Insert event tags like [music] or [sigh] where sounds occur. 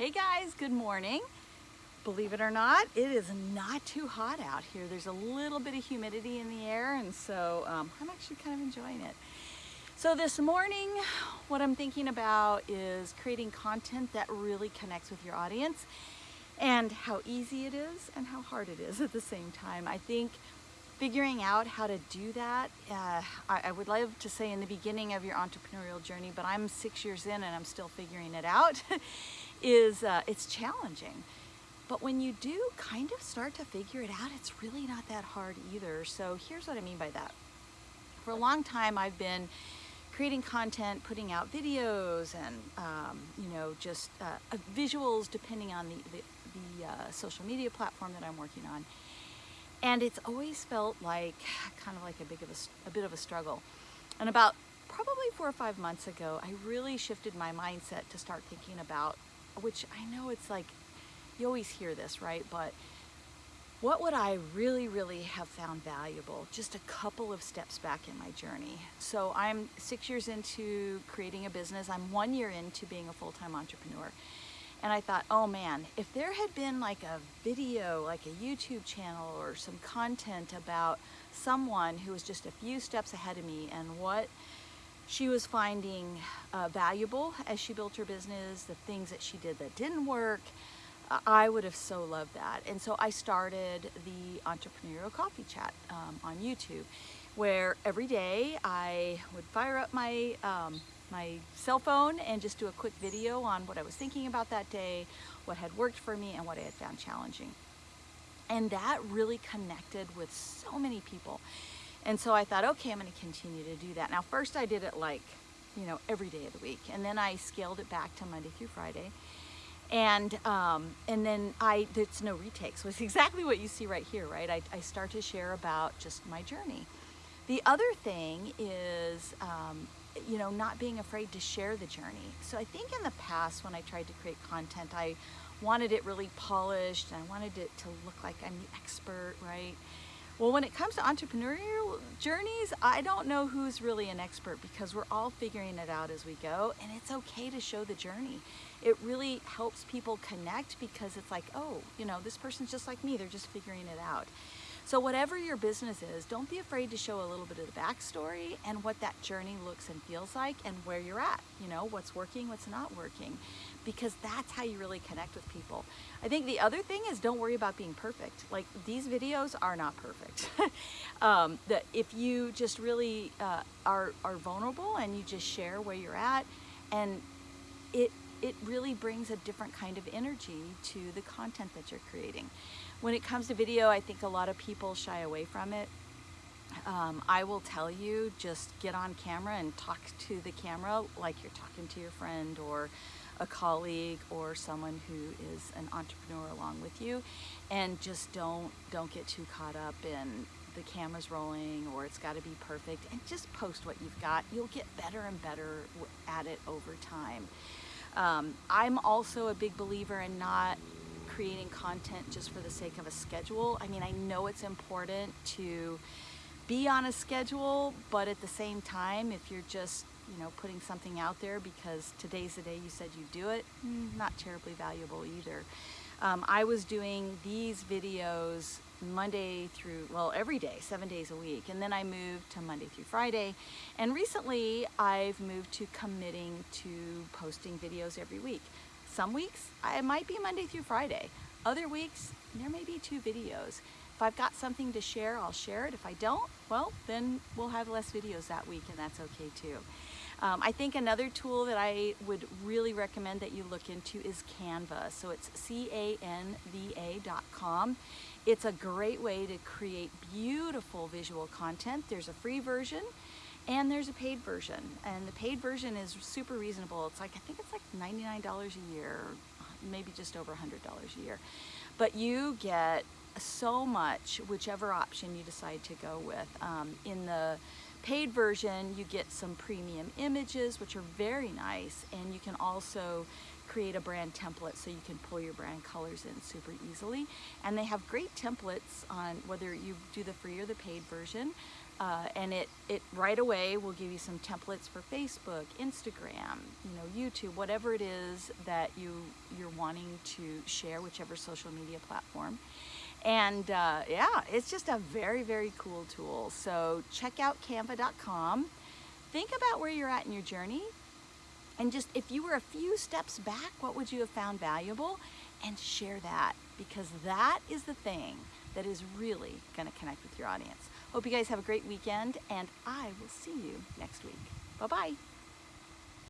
Hey guys, good morning. Believe it or not, it is not too hot out here. There's a little bit of humidity in the air and so um, I'm actually kind of enjoying it. So this morning, what I'm thinking about is creating content that really connects with your audience and how easy it is and how hard it is [laughs] at the same time. I think figuring out how to do that, uh, I, I, would love to say in the beginning of your entrepreneurial journey, but I'm six years in and I'm still figuring it out, [laughs] is uh, it's challenging. But when you do kind of start to figure it out, it's really not that hard either. So here's what I mean by that. For a long time, I've been creating content, putting out videos and, um, you know, just uh, visuals depending on the, the, the uh, social media platform that I'm working on. And it's always felt like kind of like a big of a, a bit of a struggle. And about probably four or five months ago, I really shifted my mindset to start thinking about, which I know it's like, you always hear this, right? But what would I really, really have found valuable just a couple of steps back in my journey? So I'm six years into creating a business. I'm one year into being a full-time entrepreneur. And I thought, oh man, if there had been like a video, like a YouTube channel or some content about someone who was just a few steps ahead of me and what she was finding uh, valuable as she built her business, the things that she did that didn't work, I would have so loved that. And so I started the Entrepreneurial Coffee Chat um, on YouTube, where every day I would fire up my um, my cell phone and just do a quick video on what I was thinking about that day, what had worked for me, and what I had found challenging. And that really connected with so many people. And so I thought, okay, I'm gonna continue to do that. Now, first I did it like, you know, every day of the week. And then I scaled it back to Monday through Friday. And um, and then I, it's no retakes. So it's [laughs] exactly what you see right here, right? I, I start to share about just my journey. The other thing is um, you know, not being afraid to share the journey. So I think in the past when I tried to create content, I wanted it really polished and I wanted it to look like I'm the expert, right? Well, when it comes to entrepreneurial journeys, I don't know who's really an expert because we're all figuring it out as we go and it's okay to show the journey. It really helps people connect because it's like, oh, you know, this person's just like me, they're just figuring it out. So whatever your business is, don't be afraid to show a little bit of the backstory and what that journey looks and feels like and where you're at, you know, what's working, what's not working, because that's how you really connect with people. I think the other thing is don't worry about being perfect. Like these videos are not perfect. [laughs] um, that if you just really uh, are, are vulnerable and you just share where you're at and it it really brings a different kind of energy to the content that you're creating. When it comes to video, I think a lot of people shy away from it. Um, I will tell you, just get on camera and talk to the camera like you're talking to your friend or a colleague or someone who is an entrepreneur along with you. And just don't don't get too caught up in the camera's rolling or it's got to be perfect. And just post what you've got. You'll get better and better at it over time. Um, I'm also a big believer in not creating content just for the sake of a schedule. I mean, I know it's important to be on a schedule, but at the same time, if you're just you know, putting something out there because today's the day you said you do it, mm, not terribly valuable either. Um, I was doing these videos Monday through, well, every day, seven days a week. And then I moved to Monday through Friday. And recently I've moved to committing to posting videos every week. Some weeks it might be Monday through Friday. Other weeks there may be two videos. If I've got something to share, I'll share it. If I don't, well, then we'll have less videos that week and that's okay too. Um, I think another tool that I would really recommend that you look into is Canva. So it's C-A-N-V-A.com. It's a great way to create beautiful visual content. There's a free version and there's a paid version. And the paid version is super reasonable. It's like, I think it's like $99 a year, maybe just over $100 a year. But you get so much, whichever option you decide to go with. Um, in the paid version, you get some premium images, which are very nice, and you can also create a brand template so you can pull your brand colors in super easily. And they have great templates on whether you do the free or the paid version Uh, and it, it right away will give you some templates for Facebook, Instagram, you know, YouTube, whatever it is that you, you're wanting to share, whichever social media platform. And uh, yeah, it's just a very, very cool tool. So check out canva.com. Think about where you're at in your journey. And just if you were a few steps back, what would you have found valuable? And share that because that is the thing that is really going to connect with your audience. Hope you guys have a great weekend, and I will see you next week. Bye bye.